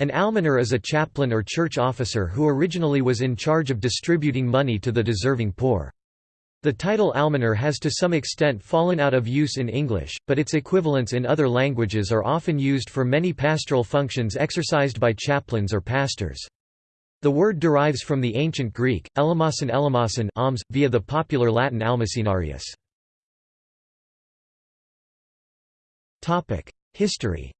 An almoner is a chaplain or church officer who originally was in charge of distributing money to the deserving poor. The title almoner has to some extent fallen out of use in English, but its equivalents in other languages are often used for many pastoral functions exercised by chaplains or pastors. The word derives from the ancient Greek, elamason elamason alms, via the popular Latin almacenarius. History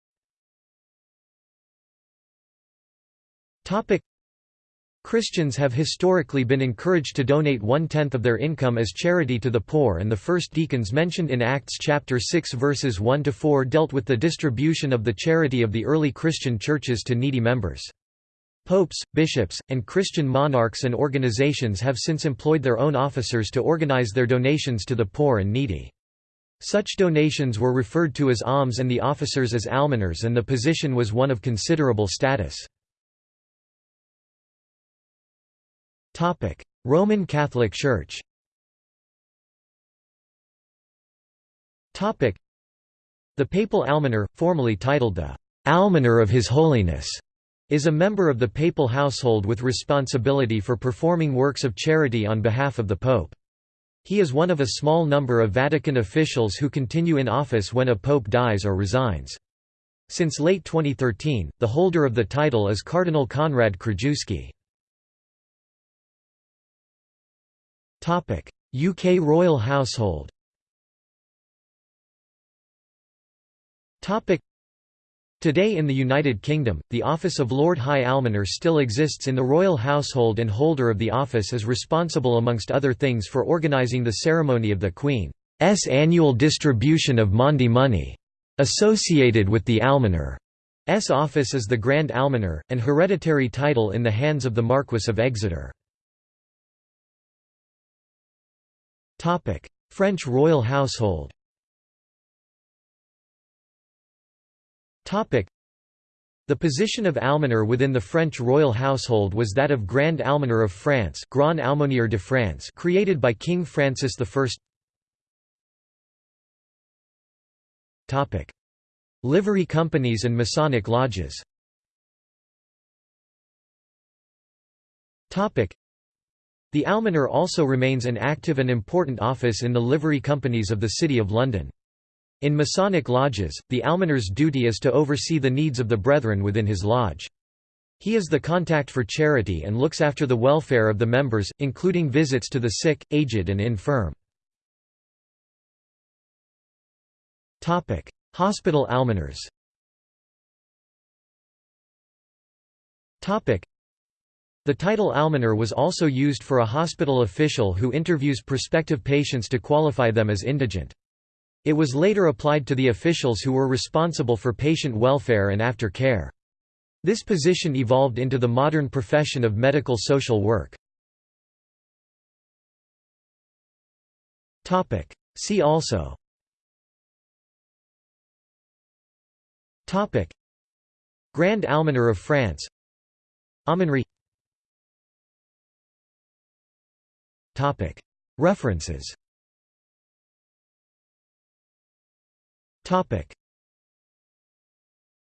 Christians have historically been encouraged to donate one-tenth of their income as charity to the poor and the first deacons mentioned in Acts chapter 6 verses 1–4 dealt with the distribution of the charity of the early Christian churches to needy members. Popes, bishops, and Christian monarchs and organizations have since employed their own officers to organize their donations to the poor and needy. Such donations were referred to as alms and the officers as almoners and the position was one of considerable status. Roman Catholic Church The papal almoner, formally titled the «almoner of His Holiness», is a member of the papal household with responsibility for performing works of charity on behalf of the Pope. He is one of a small number of Vatican officials who continue in office when a pope dies or resigns. Since late 2013, the holder of the title is Cardinal Konrad Krajewski. UK royal household Today in the United Kingdom, the office of Lord High Almoner still exists in the royal household and holder of the office is responsible amongst other things for organising the ceremony of the Queen's annual distribution of Maundy money. Associated with the Almoner's office is the Grand Almoner, an hereditary title in the hands of the Marquess of Exeter. French royal household. The position of almoner within the French royal household was that of Grand Almoner of France Grand Aumônier de France created by King Francis I. Livery companies and Masonic lodges The almoner also remains an active and important office in the livery companies of the City of London. In Masonic lodges, the almoner's duty is to oversee the needs of the brethren within his lodge. He is the contact for charity and looks after the welfare of the members, including visits to the sick, aged and infirm. Hospital almoners the title almoner was also used for a hospital official who interviews prospective patients to qualify them as indigent. It was later applied to the officials who were responsible for patient welfare and after care. This position evolved into the modern profession of medical social work. See also Grand Almoner of France Aumônerie References